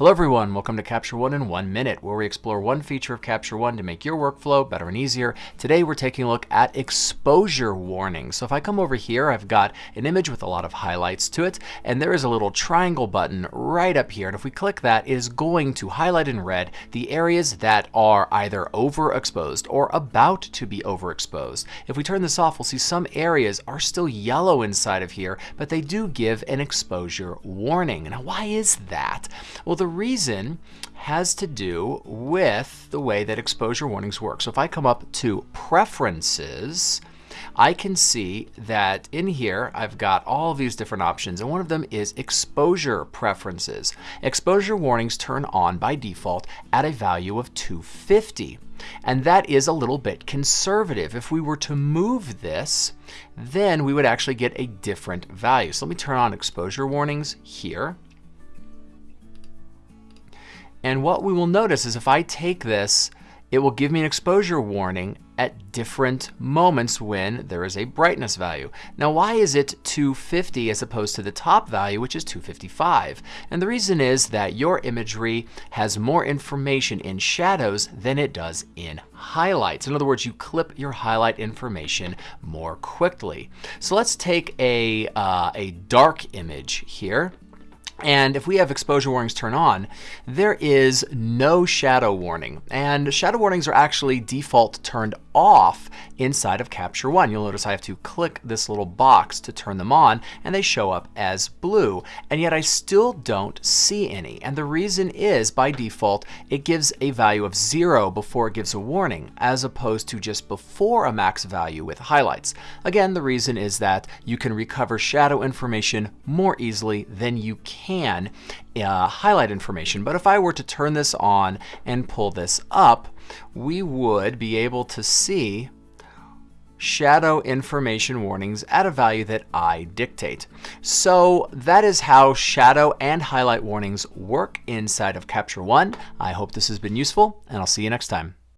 Hello everyone, welcome to Capture One in one minute, where we explore one feature of Capture One to make your workflow better and easier. Today we're taking a look at exposure warnings. So if I come over here, I've got an image with a lot of highlights to it, and there is a little triangle button right up here. And if we click that, it is going to highlight in red the areas that are either overexposed or about to be overexposed. If we turn this off, we'll see some areas are still yellow inside of here, but they do give an exposure warning. Now why is that? Well, the reason has to do with the way that exposure warnings work. So if I come up to preferences, I can see that in here I've got all these different options and one of them is exposure preferences. Exposure warnings turn on by default at a value of 250 and that is a little bit conservative. If we were to move this then we would actually get a different value. So let me turn on exposure warnings here and what we will notice is if I take this, it will give me an exposure warning at different moments when there is a brightness value. Now why is it 250 as opposed to the top value which is 255? And the reason is that your imagery has more information in shadows than it does in highlights. In other words, you clip your highlight information more quickly. So let's take a, uh, a dark image here. And if we have exposure warnings turn on, there is no shadow warning. And shadow warnings are actually default turned off inside of Capture One. You'll notice I have to click this little box to turn them on and they show up as blue. And yet I still don't see any. And the reason is by default, it gives a value of zero before it gives a warning as opposed to just before a max value with highlights. Again, the reason is that you can recover shadow information more easily than you can uh, highlight information. But if I were to turn this on and pull this up, we would be able to see shadow information warnings at a value that I dictate. So that is how shadow and highlight warnings work inside of Capture One. I hope this has been useful and I'll see you next time.